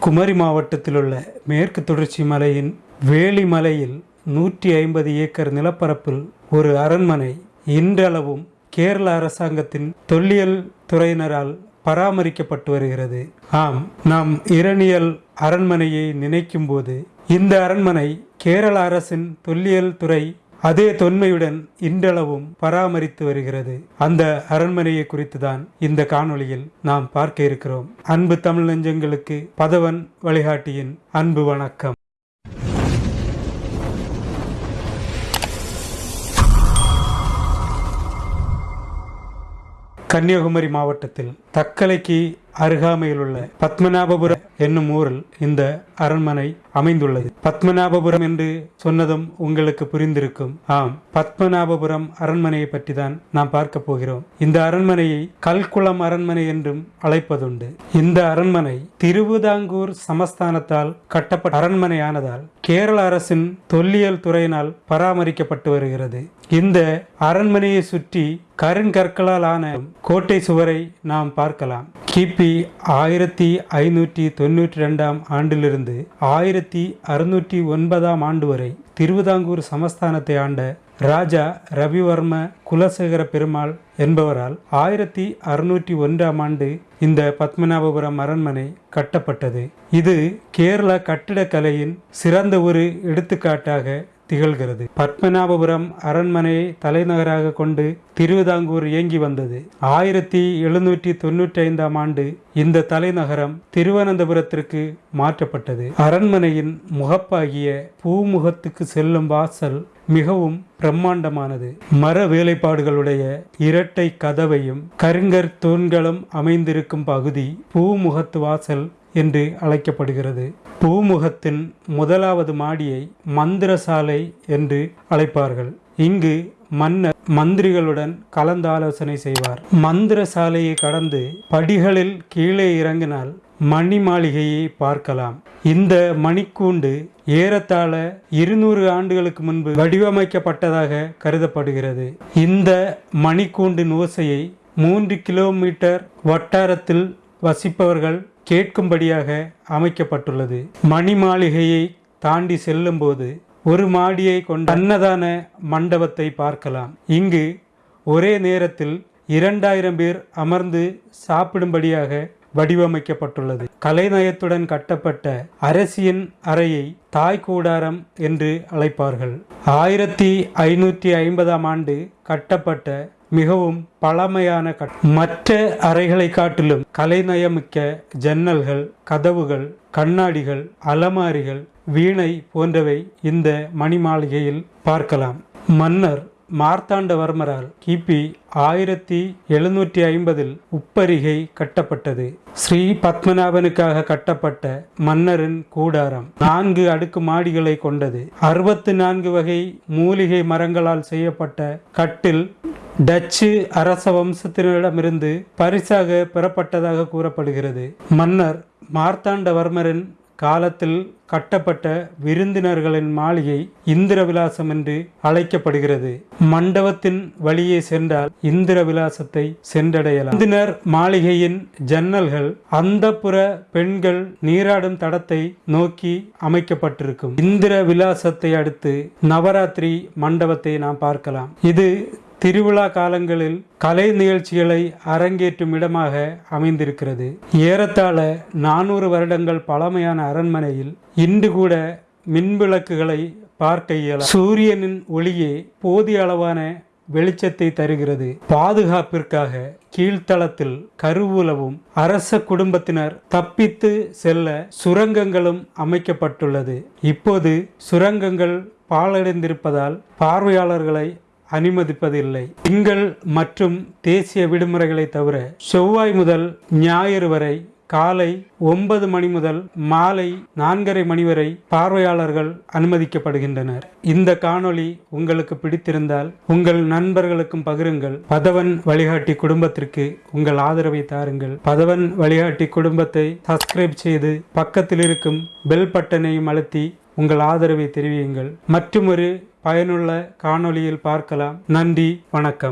குமரி மாவட்டத்தில் உள்ள மேற்கு தொடர்ச்சி மலையின் வேலிமலையில் நூற்றி ஐம்பது ஏக்கர் நிலப்பரப்பில் ஒரு அரண்மனை இன்றளவும் கேரள அரசாங்கத்தின் தொல்லியல் துறையினரால் பராமரிக்கப்பட்டு வருகிறது. ஆம் நாம் இரணியல் அரண்மனையை நினைக்கும் போது இந்த அரண்மனை கேரள அரசின் தொல்லியல் துறை அதே தொன்மையுடன் இன்றளவும் பராமரித்து வருகிறது. அந்த அரண்மனையை குறித்து தான் இந்த காணொளியில் நாம் பார்க்க இருக்கிறோம். அன்பு தமிழ் நெஞ்சங்களுக்கு பதவன் வழிகாட்டியின் அன்பு வணக்கம். கன்னியாகுமரி மாவட்டத்தில் தக்கலைக்கு அருகாமையில் உள்ள பத்மநாபபுரம் என்னும் ஊரில் இந்த அரண்மனை அமைந்துள்ளது. பத்மநாபபுரம் என்று சொன்னதும் உங்களுக்கு புரிந்திருக்கும். ஆம் பத்மநாபபுரம் அரண்மனையை பற்றி தான் நாம் பார்க்க போகிறோம். இந்த அரண்மனையை கல்குளம் அரண்மனை என்றும் அழைப்பதுண்டு. இந்த அரண்மனை திருவிதாங்கூர் சமஸ்தானத்தால் கட்டப்பட்ட அரண்மனையானதால் கேரள அரசின் தொல்லியல் துறையினால் பராமரிக்கப்பட்டு வருகிறது. இந்த அரண்மனையை சுற்றி கருங்கற்களால் ஆன கோட்டை சுவரை நாம் பார்க்கலாம். கிபி ஆயிரத்தி ஐநூற்றி தொண்ணூற்றி ரெண்டாம் ஆண்டிலிருந்து ஆயிரத்தி அறுநூற்றி ஒன்பதாம் ஆண்டு வரை திருவிதாங்கூர் சமஸ்தானத்தை ஆண்ட ராஜா ரவிவர்ம குலசேகர பெருமாள் என்பவரால் ஆயிரத்தி அறுநூற்றி ஒன்றாம் ஆண்டு இந்த பத்மநாபபுரம் அரண்மனை கட்டப்பட்டது. இது கேரள கட்டிடக்கலையின் சிறந்த ஒரு எடுத்துக்காட்டாக திகழ்கிறது. பத்மநாபபுரம் அரண்மனையை தலைநகராக கொண்டு திருவிதாங்கூர் இயங்கி வந்தது. ஆயிரத்தி எழுநூற்றி தொன்னூற்றி ஐந்தாம் ஆண்டு இந்த தலைநகரம் திருவனந்தபுரத்திற்கு மாற்றப்பட்டது. அரண்மனையின் முகப்பாகிய பூமுகத்துக்கு செல்லும் வாசல் மிகவும் பிரம்மாண்டமானது. மர வேலைப்பாடுகளுடைய இரட்டை கதவையும் கருங்கற் தூண்களும் அமைந்திருக்கும் பகுதி பூமுகத்து வாசல் என்று அழைக்கப்படுகிறது. பூமுகத்தின் முதலாவது மாடியை மந்திரசாலை என்று அழைப்பார்கள். இங்கு மன்னர் மந்திரிகளுடன் கலந்தாலோசனை செய்வார். மந்திரசாலையை கடந்து படிகளில் கீழே இறங்கினால் மணி மாளிகையை பார்க்கலாம். இந்த மணிக்கூண்டு ஏறத்தாழ இருநூறு ஆண்டுகளுக்கு முன்பு வடிவமைக்கப்பட்டதாக கருதப்படுகிறது. இந்த மணிக்கூண்டின் ஓசையை மூன்று கிலோமீட்டர் வட்டாரத்தில் வசிப்பவர்கள் கேட்கும்படியாக அமைக்கப்பட்டுள்ளது. மணி மாளிகையை தாண்டி செல்லும்போது ஒரு மாடியை கொண்ட அன்னதான மண்டபத்தை பார்க்கலாம். இங்கு ஒரே நேரத்தில் இரண்டாயிரம் பேர் அமர்ந்து சாப்பிடும்படியாக வடிவமைக்கப்பட்டுள்ளது. கலைநயத்துடன் கட்டப்பட்ட அரசியின் அறையை தாய் கூடாரம் என்று அழைப்பார்கள். ஆயிரத்தி ஐநூற்றி ஐம்பதாம் ஆண்டு கட்டப்பட்ட மிகவும் பழமையான கட் மற்ற அறைகளை காட்டிலும் கலைநயமிக்க ஜன்னல்கள் கதவுகள் கண்ணாடிகள் அலமாரிகள் வீணை போன்றவை இந்த மணிமாளிகையில் பார்க்கலாம். மன்னர் மார்த்தாண்டவர்மரால் கிபி ஆயிரத்தி எழுநூற்றி ஐம்பதில் உப்பரிகை கட்டப்பட்டது. ஸ்ரீ பத்மநாபனுக்காக கட்டப்பட்ட மன்னரின் கூடாரம் நான்கு அடுக்கு மாடிகளை கொண்டது. அறுபத்தி நான்கு வகை மூலிகை மரங்களால் செய்யப்பட்ட கட்டில் டச்சு அரச வம்சத்தினரிடமிருந்து பரிசாக பெறப்பட்டதாக கூறப்படுகிறது. மன்னர் மார்த்தாண்டவர்மரின் காலத்தில் கட்டப்பட்ட விருந்தினர்களின் மாளிகை இந்திர விலாசம் என்று அழைக்கப்படுகிறது. மண்டபத்தின் வழியே சென்றால் இந்திர விலாசத்தை சென்றடையலாம். விருந்தினர் மாளிகையின் ஜன்னல்கள் அந்தப்புற பெண்கள் நீராடும் தடத்தை நோக்கி அமைக்கப்பட்டிருக்கும். இந்திர விலாசத்தை அடுத்து நவராத்திரி மண்டபத்தை நாம் பார்க்கலாம். இது திருவிழா காலங்களில் கலை நிகழ்ச்சிகளை அரங்கேற்றும் இடமாக அமைந்திருக்கிறது. ஏறத்தாழ நானூறு வருடங்கள் பழமையான அரண்மனையில் இன்று கூட மின்விளக்குகளை பார்க்க இயலும் சூரியனின் ஒளியே போதிய அளவான வெளிச்சத்தை தருகிறது. பாதுகாப்பிற்காக கீழ்த்தளத்தில் கருவூலவும் அரச குடும்பத்தினர் தப்பித்து செல்ல சுரங்கங்களும் அமைக்கப்பட்டுள்ளது. இப்போது சுரங்கங்கள் பாழடைந்திருப்பதால் பார்வையாளர்களை அனுமதிப்பதில்லை. திங்கள் மற்றும் தேசிய விடுமுறைகளை தவிர செவ்வாய் முதல் ஞாயிறு வரை காலை ஒன்பது மணி முதல் மாலை நான்கரை மணி வரை பார்வையாளர்கள் அனுமதிக்கப்படுகின்றனர். இந்த காணொளி உங்களுக்கு பிடித்திருந்தால் உங்கள் நண்பர்களுக்கும் பகிருங்கள். பதவன் வழிகாட்டி குடும்பத்திற்கு உங்கள் ஆதரவை தாருங்கள். பதவன் வழிகாட்டி குடும்பத்தை சப்ஸ்கிரைப் செய்து பக்கத்தில் இருக்கும் பெல் பட்டனையும் அழுத்தி உங்கள் ஆதரவை தெரிவியுங்கள். மற்றும் ஒரு பயனுள்ள காணொளியில் பார்க்கலாம். நன்றி வணக்கம்.